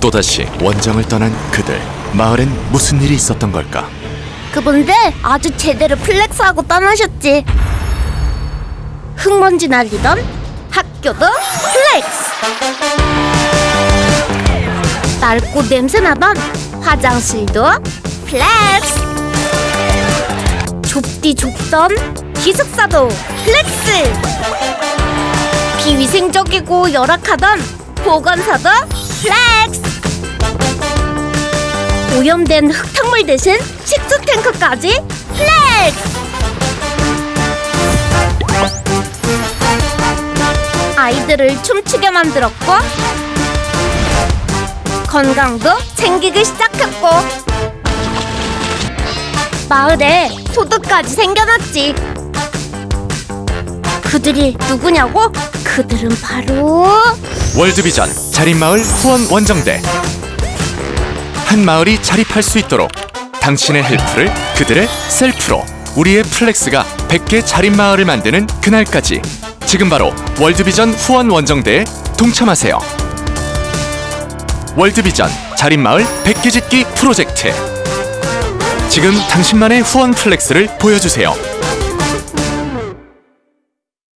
또다시 원정을 떠난 그들 마을엔 무슨 일이 있었던 걸까 그분들 아주 제대로 flex하고 떠나셨지. 흙먼지 날리던 학교도 flex. 낡고 냄새나던 화장실도 flex. 좁디 좁던 기숙사도 flex. 비위생적이고 열악하던 보건소도 flex. 오염된 흙탕물 대신 식수 탱크까지 flex! 아이들을 춤추게 만들었고 건강도 챙기기 시작했고 마을에 소득까지 생겨났지 그들이 누구냐고? 그들은 바로 월드비전 자립마을 후원 원정대 한 마을이 자립할 수 있도록 당신의 help를 그들의 self로 우리의 flex가 100개 자립 마을을 만드는 그날까지 지금 바로 월드비전 후원 원정대에 동참하세요. 월드비전 자립 마을 100개 짓기 프로젝트. 지금 당신만의 후원 flex를 보여주세요